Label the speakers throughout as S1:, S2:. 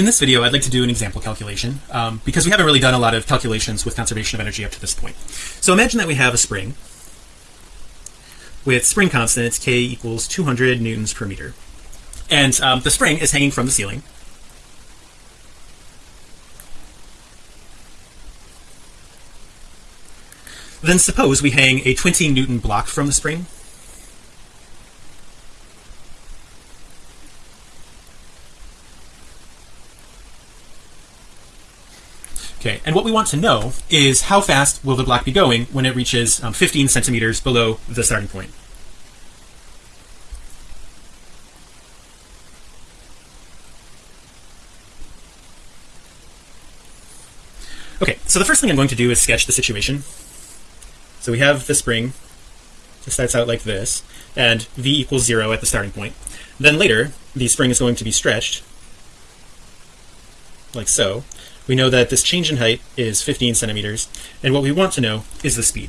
S1: in this video I'd like to do an example calculation um, because we haven't really done a lot of calculations with conservation of energy up to this point. So imagine that we have a spring with spring constant k equals 200 newtons per meter. And um, the spring is hanging from the ceiling. Then suppose we hang a 20 newton block from the spring Okay, and what we want to know is how fast will the block be going when it reaches um, 15 centimeters below the starting point. Okay, so the first thing I'm going to do is sketch the situation. So we have the spring. It starts out like this, and v equals zero at the starting point. Then later, the spring is going to be stretched like so we know that this change in height is 15 centimeters and what we want to know is the speed.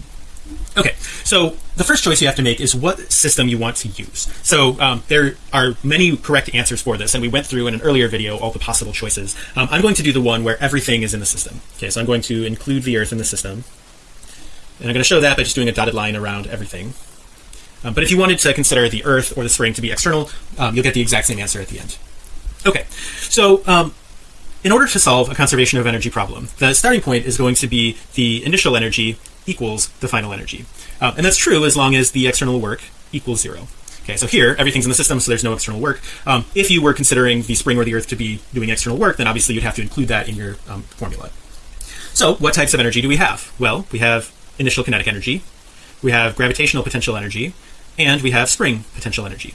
S1: Okay so the first choice you have to make is what system you want to use. So um, there are many correct answers for this and we went through in an earlier video all the possible choices. Um, I'm going to do the one where everything is in the system. Okay so I'm going to include the earth in the system. And I'm going to show that by just doing a dotted line around everything. Um, but if you wanted to consider the earth or the spring to be external um, you'll get the exact same answer at the end. Okay so um, in order to solve a conservation of energy problem the starting point is going to be the initial energy equals the final energy. Uh, and that's true as long as the external work equals zero. Okay so here everything's in the system so there's no external work. Um, if you were considering the spring or the earth to be doing external work then obviously you'd have to include that in your um, formula. So what types of energy do we have? Well we have initial kinetic energy we have gravitational potential energy and we have spring potential energy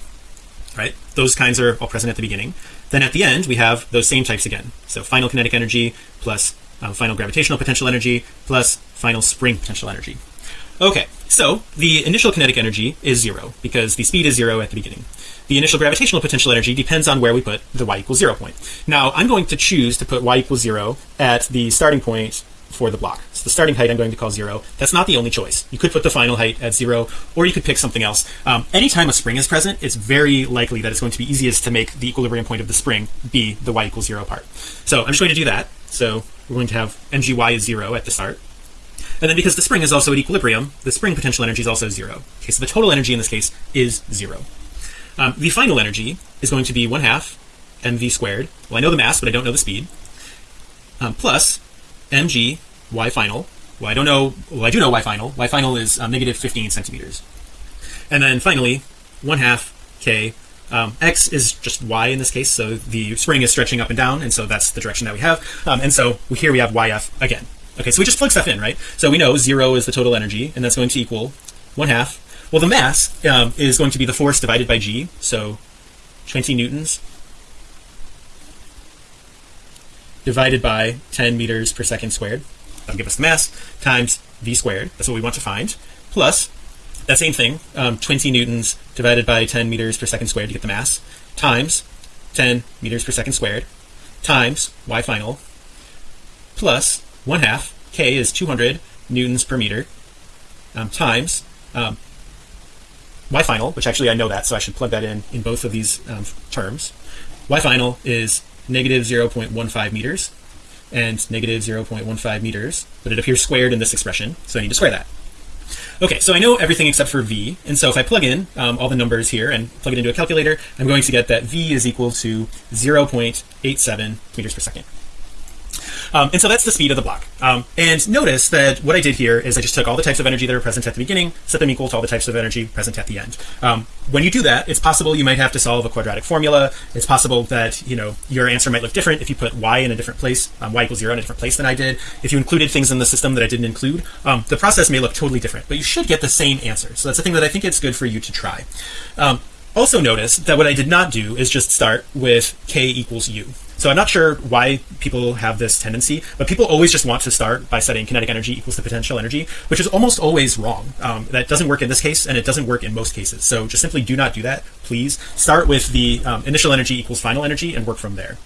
S1: right? Those kinds are all present at the beginning. Then at the end we have those same types again. So final kinetic energy plus um, final gravitational potential energy plus final spring potential energy. Okay so the initial kinetic energy is zero because the speed is zero at the beginning. The initial gravitational potential energy depends on where we put the y equals zero point. Now I'm going to choose to put y equals zero at the starting point for the block. So the starting height I'm going to call zero. That's not the only choice. You could put the final height at zero or you could pick something else. Um, anytime a spring is present it's very likely that it's going to be easiest to make the equilibrium point of the spring be the y equals zero part. So I'm just going to do that. So we're going to have mgy is zero at the start. And then because the spring is also at equilibrium the spring potential energy is also zero. Okay so the total energy in this case is zero. Um, the final energy is going to be one half mv squared. Well I know the mass but I don't know the speed. Um, plus mg y final. Well I don't know well I do know y final. Y final is um, negative 15 centimeters. And then finally one half k. Um, x is just y in this case so the spring is stretching up and down and so that's the direction that we have. Um, and so here we have yf again. Okay so we just plug stuff in right? So we know zero is the total energy and that's going to equal one half. Well the mass um, is going to be the force divided by g so 20 newtons divided by 10 meters per second squared. That'll give us the mass times v squared. That's what we want to find. Plus that same thing um, 20 newtons divided by 10 meters per second squared to get the mass times 10 meters per second squared times y final plus one half k is 200 newtons per meter um, times um, y final which actually I know that so I should plug that in in both of these um, terms. Y final is negative 0.15 meters and negative 0.15 meters but it appears squared in this expression so I need to square that. Okay so I know everything except for v and so if I plug in um, all the numbers here and plug it into a calculator I'm going to get that v is equal to 0.87 meters per second um, and so that's the speed of the block. Um, and notice that what I did here is I just took all the types of energy that are present at the beginning set them equal to all the types of energy present at the end. Um, when you do that it's possible you might have to solve a quadratic formula. It's possible that you know your answer might look different if you put y in a different place um, y equals zero in a different place than I did. If you included things in the system that I didn't include um, the process may look totally different but you should get the same answer. So that's the thing that I think it's good for you to try. Um, also notice that what I did not do is just start with k equals u so I'm not sure why people have this tendency but people always just want to start by setting kinetic energy equals the potential energy which is almost always wrong. Um, that doesn't work in this case and it doesn't work in most cases. So just simply do not do that. Please start with the um, initial energy equals final energy and work from there